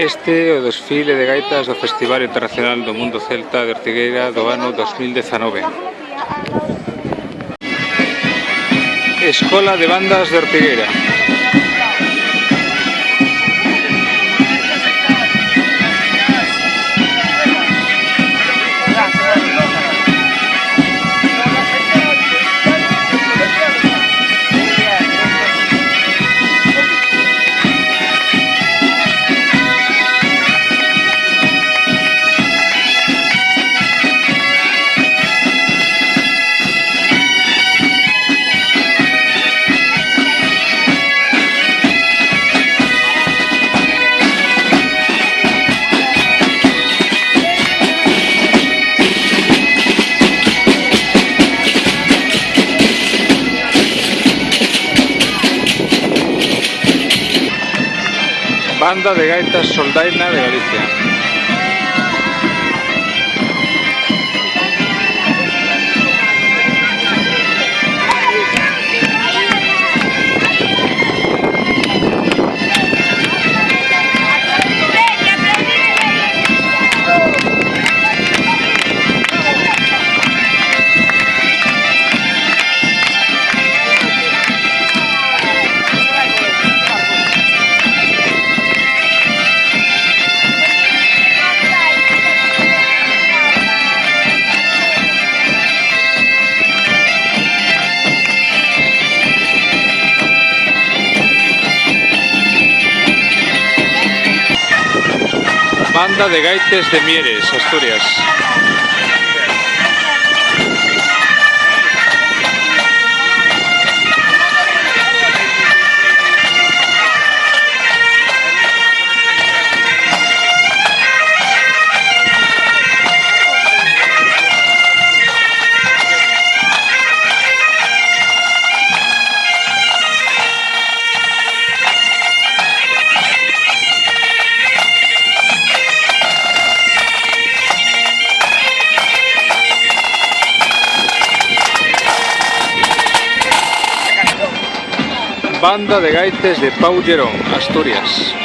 Este é o desfile de gaitas do Festival Internacional do Mundo Celta de Ortigueira do ano 2019. Escola de Bandas de Ortigueira. Banda de Gaitas Soldaina de Galicia. De Gaites de Mieres, Asturias. Banda de Gaites de Pau Asturias.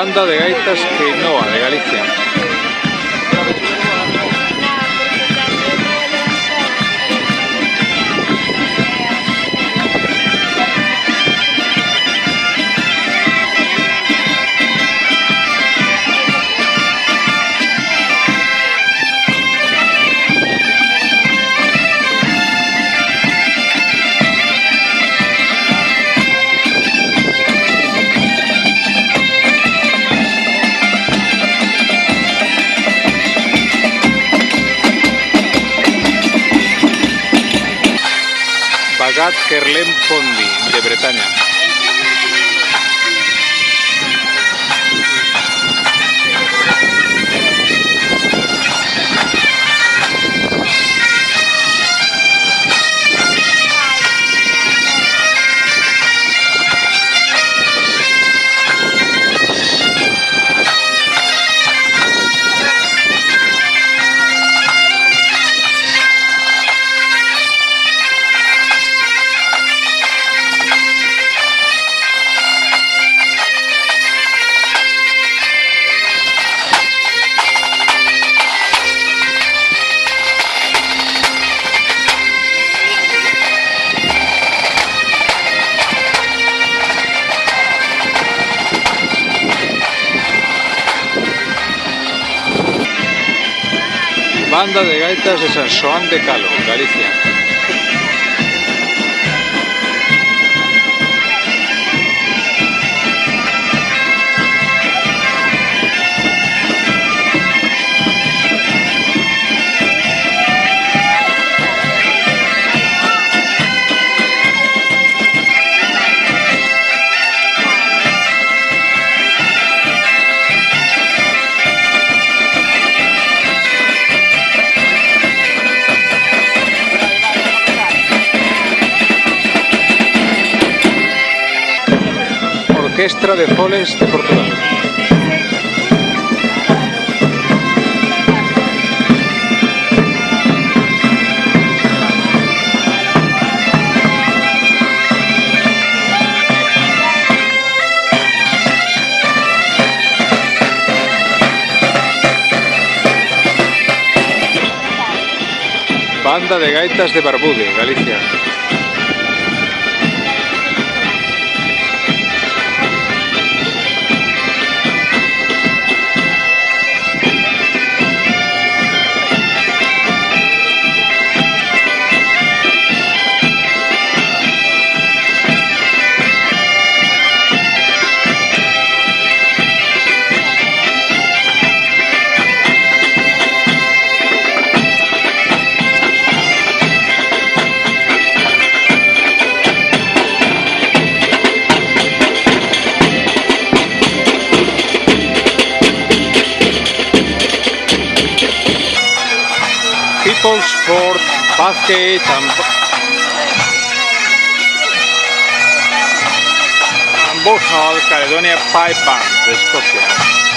Banda de Gaitas Quinoa de Galicia. Bagat Kerlem Pondi de Bretaña. Banda de Gaitas de San Xoán de Calo, Galicia. Orquestra de Foles de Portugal. Banda de Gaitas de Barbude, Galicia. People's Sport Basket and, and Caledonia Pipe Band de Escocia.